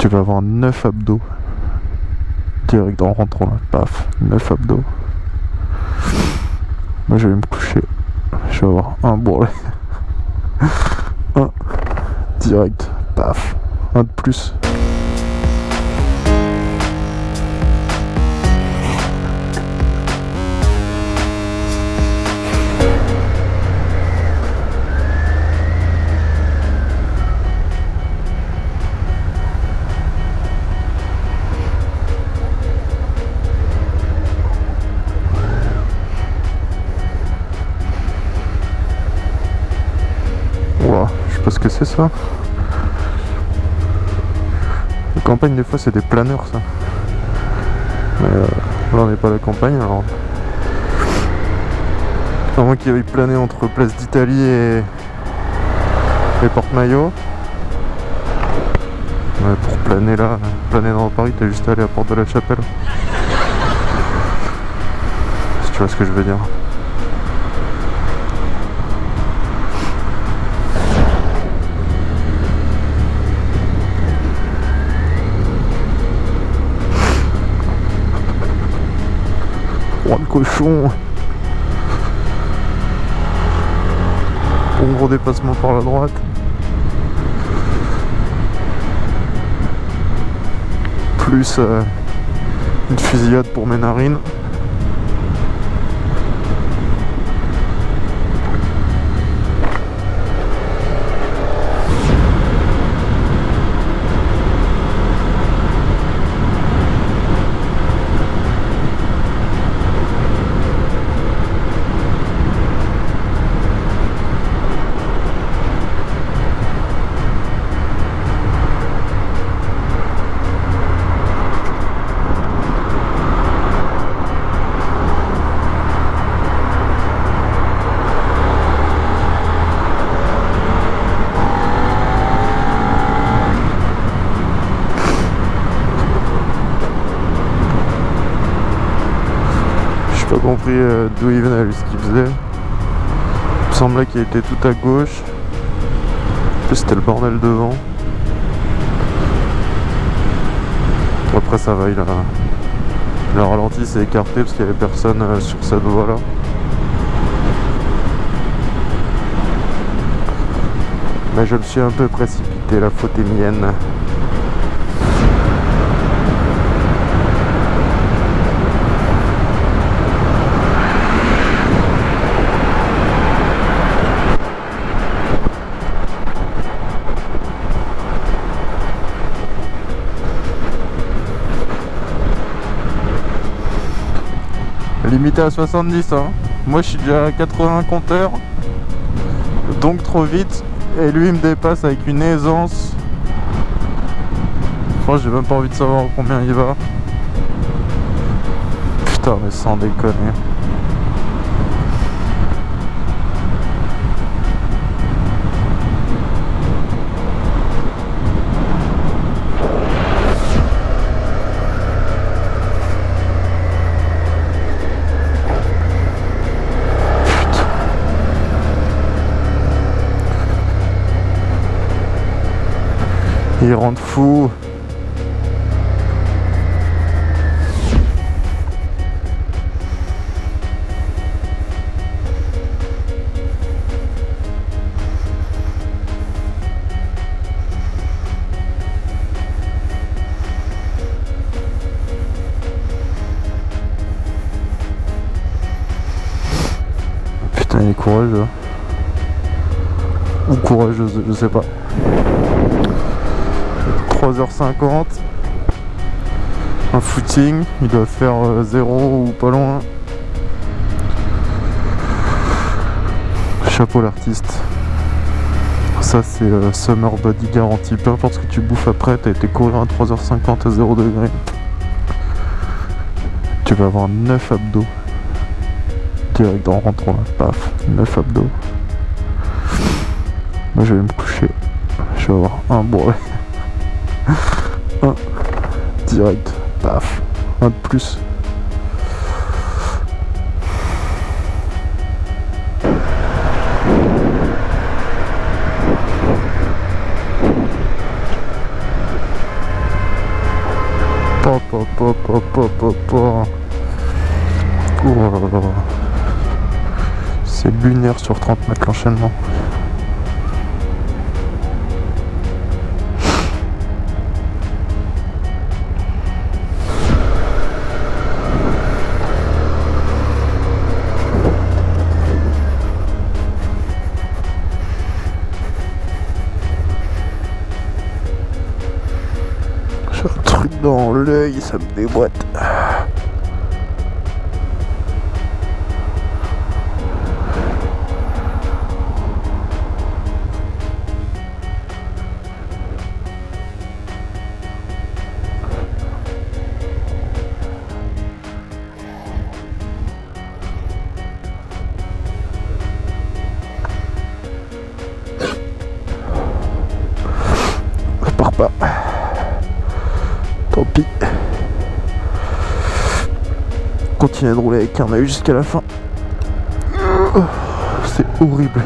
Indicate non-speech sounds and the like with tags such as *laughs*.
Tu vas avoir 9 abdos. Direct en rentrant là, paf, 9 abdos. Moi je vais me coucher. Je vais avoir un bourrelet. *laughs* un. Direct, paf. Un de plus. Que c'est ça. La campagne des fois c'est des planeurs ça. Mais euh, là on n'est pas à la campagne alors. À moins qu'il y ait plané entre Place d'Italie et, et Porte-Maillot. Ouais, pour planer là, planer dans Paris, t'as juste à aller à Porte de la Chapelle. Si tu vois ce que je veux dire. Cochon gros dépassement par la droite. Plus euh, une fusillade pour mes narines. Pas compris euh, d'où il venait, ce qu'il faisait. Il me semblait qu'il était tout à gauche. En plus, c'était le bordel devant. Après, ça va, il a. Le ralenti s'est écarté parce qu'il y avait personne euh, sur cette voie là. Mais je me suis un peu précipité, la faute est mienne. Limité à 70 hein. Moi je suis déjà à 80 compteurs. Donc trop vite. Et lui il me dépasse avec une aisance. Franchement j'ai même pas envie de savoir combien il va. Putain mais sans déconner Il rentre fou. Putain, il est courageux. Ou courageuse, je sais pas. 3h50 un footing il doit faire 0 ou pas loin. Chapeau l'artiste. Ça c'est euh, summer body garantie peu importe ce que tu bouffes après t'as été courir à 3h50 à 0 degré. Tu vas avoir 9 abdos. Direct en rentrant là paf 9 abdos. Moi je vais me coucher. Je vais avoir un bourrelet un. Direct. Paf. Un de plus. Pop. C'est lunaire sur 30 mètres l'enchaînement. Dans l'œil, ça me déboîte. Part pas. Tant pis. Continuer de rouler avec un jusqu'à la fin. C'est horrible.